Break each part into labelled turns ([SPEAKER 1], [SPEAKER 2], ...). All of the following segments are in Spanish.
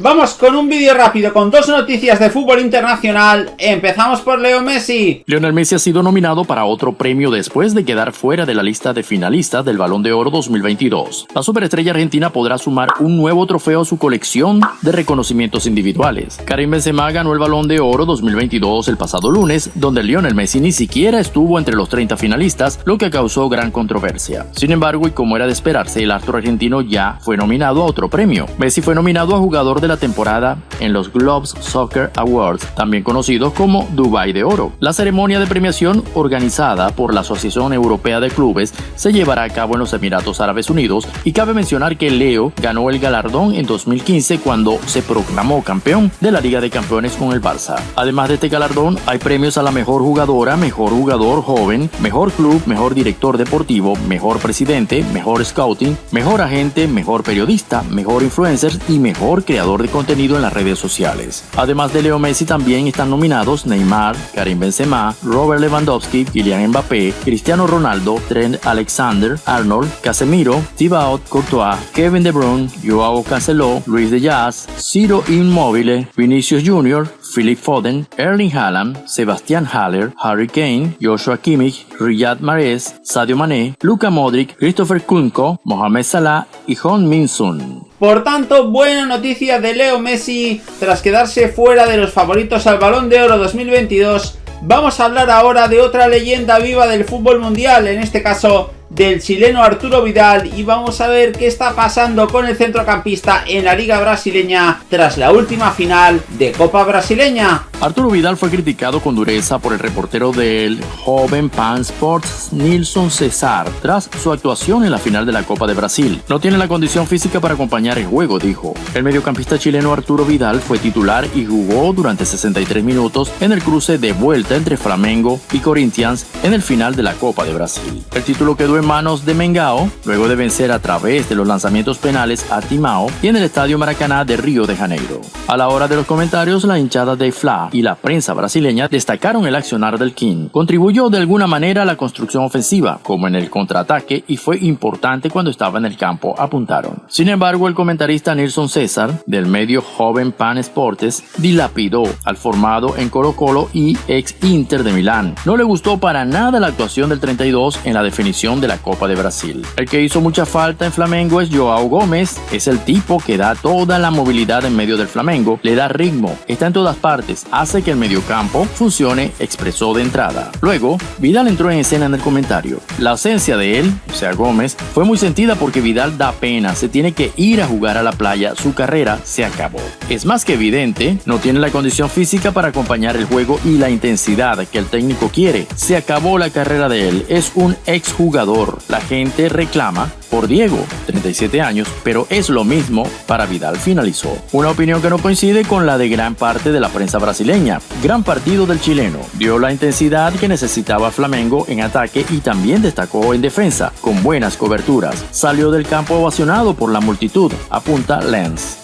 [SPEAKER 1] Vamos con un vídeo rápido con dos noticias de fútbol internacional. Empezamos por Leo Messi.
[SPEAKER 2] Lionel Messi ha sido nominado para otro premio después de quedar fuera de la lista de finalistas del Balón de Oro 2022. La superestrella argentina podrá sumar un nuevo trofeo a su colección de reconocimientos individuales. Karim Benzema ganó el Balón de Oro 2022 el pasado lunes, donde Lionel Messi ni siquiera estuvo entre los 30 finalistas, lo que causó gran controversia. Sin embargo, y como era de esperarse, el astro argentino ya fue nominado a otro premio. Messi fue nominado a jugador de la temporada en los Globes Soccer Awards, también conocidos como Dubai de Oro. La ceremonia de premiación organizada por la Asociación Europea de Clubes se llevará a cabo en los Emiratos Árabes Unidos y cabe mencionar que Leo ganó el galardón en 2015 cuando se proclamó campeón de la Liga de Campeones con el Barça. Además de este galardón, hay premios a la mejor jugadora, mejor jugador joven, mejor club, mejor director deportivo, mejor presidente, mejor scouting, mejor agente, mejor periodista, mejor influencer y mejor creador de contenido en las redes sociales. Además de Leo Messi también están nominados Neymar, Karim Benzema, Robert Lewandowski, Kylian Mbappé, Cristiano Ronaldo, Trent Alexander, Arnold, Casemiro, Thibaut Courtois, Kevin De Bruyne, Joao Cancelo, Luis de Jazz, Ciro Immobile, Vinicius Jr., Philip Foden, Erling Haaland, Sebastian Haller, Harry Kane, Joshua Kimmich, Riyad Mahrez, Sadio Mané, Luka Modric, Christopher Kunko, Mohamed Salah y Hong Min Sun.
[SPEAKER 1] Por tanto, buena noticia de Leo Messi tras quedarse fuera de los favoritos al Balón de Oro 2022. Vamos a hablar ahora de otra leyenda viva del fútbol mundial, en este caso del chileno Arturo Vidal y vamos a ver qué está pasando con el centrocampista en la liga brasileña tras la última final de Copa Brasileña.
[SPEAKER 2] Arturo Vidal fue criticado con dureza por el reportero del joven Pan Sports Nilson Cesar tras su actuación en la final de la Copa de Brasil. No tiene la condición física para acompañar el juego, dijo. El mediocampista chileno Arturo Vidal fue titular y jugó durante 63 minutos en el cruce de vuelta entre Flamengo y Corinthians en el final de la Copa de Brasil. El título quedó en manos de Mengao, luego de vencer a través de los lanzamientos penales a Timao y en el Estadio Maracaná de Río de Janeiro. A la hora de los comentarios, la hinchada de Fla y la prensa brasileña destacaron el accionar del King. Contribuyó de alguna manera a la construcción ofensiva, como en el contraataque, y fue importante cuando estaba en el campo, apuntaron. Sin embargo, el comentarista Nilson César, del medio joven Pan Sportes, dilapidó al formado en Colo Colo y ex Inter de Milán. No le gustó para nada la actuación del 32 en la definición de la Copa de Brasil. El que hizo mucha falta en Flamengo es Joao Gómez, es el tipo que da toda la movilidad en medio del Flamengo, le da ritmo, está en todas partes, hace que el mediocampo funcione, expresó de entrada. Luego, Vidal entró en escena en el comentario. La ausencia de él, o sea Gómez, fue muy sentida porque Vidal da pena, se tiene que ir a jugar a la playa, su carrera se acabó. Es más que evidente, no tiene la condición física para acompañar el juego y la intensidad que el técnico quiere. Se acabó la carrera de él, es un exjugador la gente reclama por Diego, 37 años, pero es lo mismo para Vidal finalizó. Una opinión que no coincide con la de gran parte de la prensa brasileña. Gran partido del chileno, dio la intensidad que necesitaba Flamengo en ataque y también destacó en defensa, con buenas coberturas. Salió del campo ovacionado por la multitud, apunta Lens.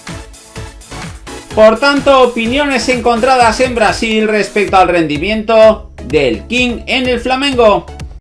[SPEAKER 1] Por tanto, opiniones encontradas en Brasil respecto al rendimiento del King en el Flamengo.